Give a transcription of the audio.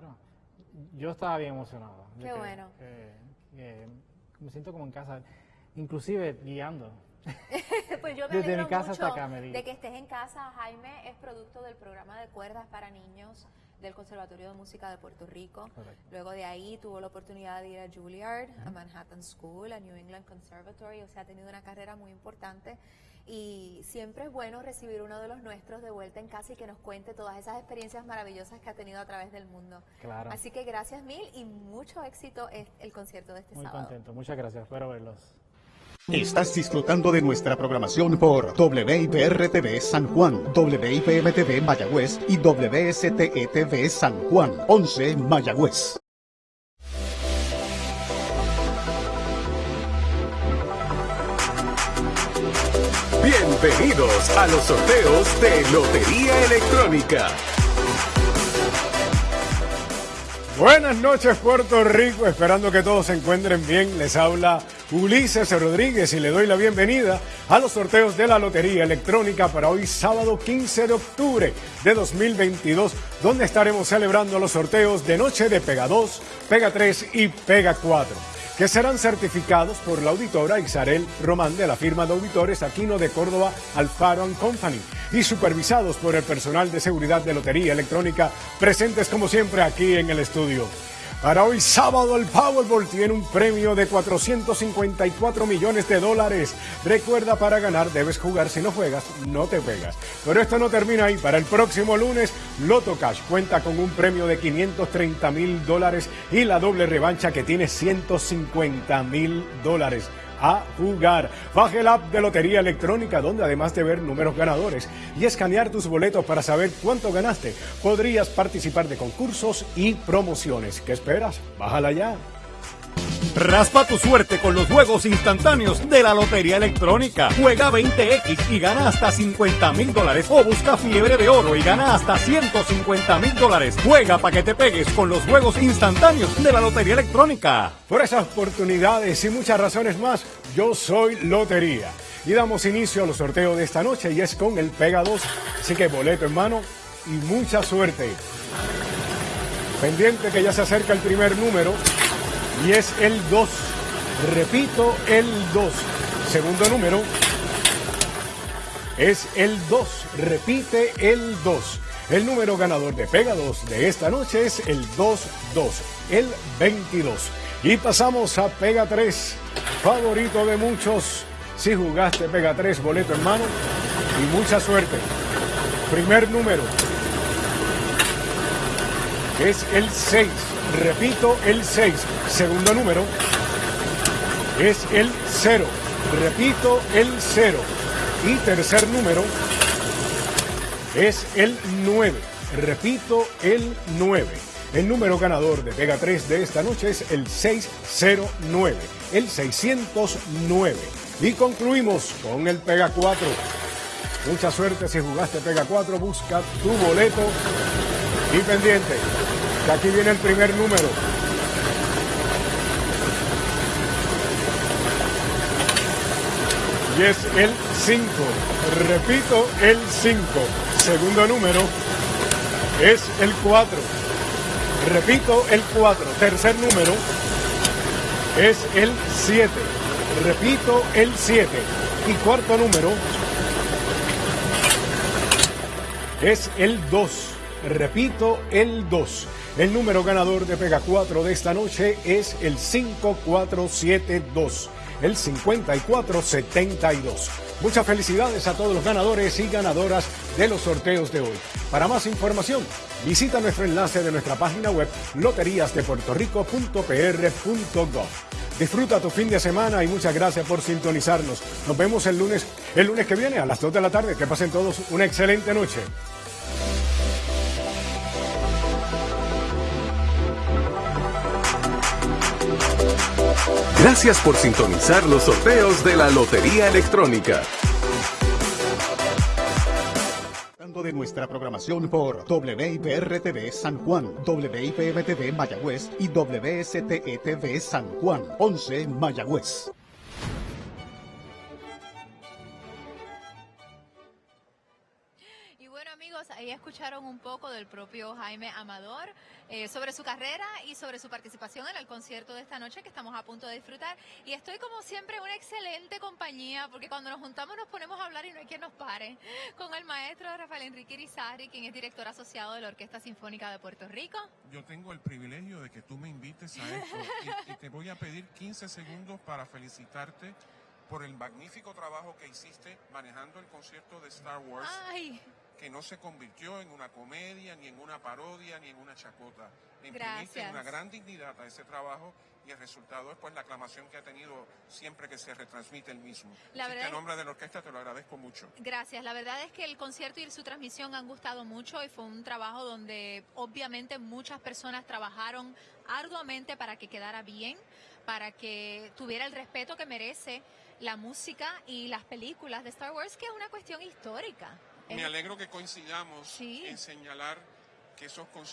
Claro. Yo estaba bien emocionado. Qué que- bueno. que- que me siento como en casa, inclusive guiando. pues yo me Desde mi casa hasta acá, Mary. de que estés en casa. Jaime es producto del programa de cuerdas para niños del Conservatorio de Música de Puerto Rico. Correcto. Luego de ahí tuvo la oportunidad de ir a Juilliard, a Manhattan School, a New England Conservatory. O sea, ha tenido una carrera muy importante. Y siempre es bueno recibir uno de los nuestros de vuelta en casa y que nos cuente todas esas experiencias maravillosas que ha tenido a través del mundo. Claro. Así que gracias mil y mucho éxito el concierto de este Muy sábado. contento. Muchas gracias. Espero verlos. Estás disfrutando de nuestra programación por WIPR-TV San Juan, WIPM-TV Mayagüez y WSTE-TV San Juan, 11 Mayagüez. Bienvenidos a los sorteos de Lotería Electrónica. Buenas noches Puerto Rico, esperando que todos se encuentren bien. Les habla Ulises Rodríguez y le doy la bienvenida a los sorteos de la Lotería Electrónica para hoy sábado 15 de octubre de 2022, donde estaremos celebrando los sorteos de noche de Pega 2, Pega 3 y Pega 4 que serán certificados por la auditora Isabel Román de la firma de auditores Aquino de Córdoba Alfaro Company y supervisados por el personal de seguridad de Lotería Electrónica presentes como siempre aquí en el estudio. Para hoy sábado el Powerball tiene un premio de 454 millones de dólares. Recuerda, para ganar debes jugar. Si no juegas, no te pegas. Pero esto no termina ahí. Para el próximo lunes, Loto Cash cuenta con un premio de 530 mil dólares y la doble revancha que tiene 150 mil dólares a jugar. Baje el app de Lotería Electrónica, donde además de ver números ganadores y escanear tus boletos para saber cuánto ganaste, podrías participar de concursos y promociones. ¿Qué esperas? Bájala ya. Raspa tu suerte con los juegos instantáneos de la Lotería Electrónica. Juega 20X y gana hasta 50 mil dólares. O busca fiebre de oro y gana hasta 150 mil dólares. Juega para que te pegues con los juegos instantáneos de la Lotería Electrónica. Por esas oportunidades y muchas razones más, yo soy Lotería. Y damos inicio a los sorteos de esta noche y es con el Pega 2. Así que boleto en mano y mucha suerte. Pendiente que ya se acerca el primer número y es el 2. Repito, el 2. Segundo número es el 2. Repite el 2. El número ganador de Pega 2 de esta noche es el 2-2, el 22. Y pasamos a Pega 3, favorito de muchos. Si jugaste Pega 3, boleto en mano y mucha suerte. Primer número es el 6. Repito, el 6. Segundo número es el 0. Repito, el 0. Y tercer número es el 9. Repito, el 9. El número ganador de Pega 3 de esta noche es el 609. El 609. Y concluimos con el Pega 4. Mucha suerte si jugaste Pega 4. Busca tu boleto y pendiente. Que aquí viene el primer número. Y es el 5. Repito, el 5. Segundo número es el 4. Repito, el 4. Tercer número es el 7. Repito, el 7. Y cuarto número es el 2. Repito, el 2. El número ganador de Pega 4 de esta noche es el 5472, el 5472. Muchas felicidades a todos los ganadores y ganadoras de los sorteos de hoy. Para más información, visita nuestro enlace de nuestra página web loteriasdepuertorico.pr.gov. Disfruta tu fin de semana y muchas gracias por sintonizarnos. Nos vemos el lunes, el lunes que viene a las 2 de la tarde. Que pasen todos una excelente noche. Gracias por sintonizar los sorteos de la Lotería Electrónica. de nuestra programación por WIPR-TV San Juan, WIPM-TV Mayagüez y WSTE-TV San Juan, 11 Mayagüez. Amigos, ahí escucharon un poco del propio Jaime Amador eh, sobre su carrera y sobre su participación en el concierto de esta noche que estamos a punto de disfrutar. Y estoy como siempre en una excelente compañía porque cuando nos juntamos nos ponemos a hablar y no hay quien nos pare. Con el maestro Rafael Enrique Irizarry, quien es director asociado de la Orquesta Sinfónica de Puerto Rico. Yo tengo el privilegio de que tú me invites a esto y, y te voy a pedir 15 segundos para felicitarte por el magnífico trabajo que hiciste manejando el concierto de Star Wars, Ay, que no se convirtió en una comedia, ni en una parodia, ni en una chacota. Le imprimiste una gran dignidad a ese trabajo y el resultado es pues la aclamación que ha tenido siempre que se retransmite el mismo. La Así verdad que nombre de la orquesta te lo agradezco mucho. Gracias. La verdad es que el concierto y su transmisión han gustado mucho y fue un trabajo donde obviamente muchas personas trabajaron arduamente para que quedara bien, para que tuviera el respeto que merece la música y las películas de Star Wars, que es una cuestión histórica. Me alegro que coincidamos Sí. en señalar que esos conciertos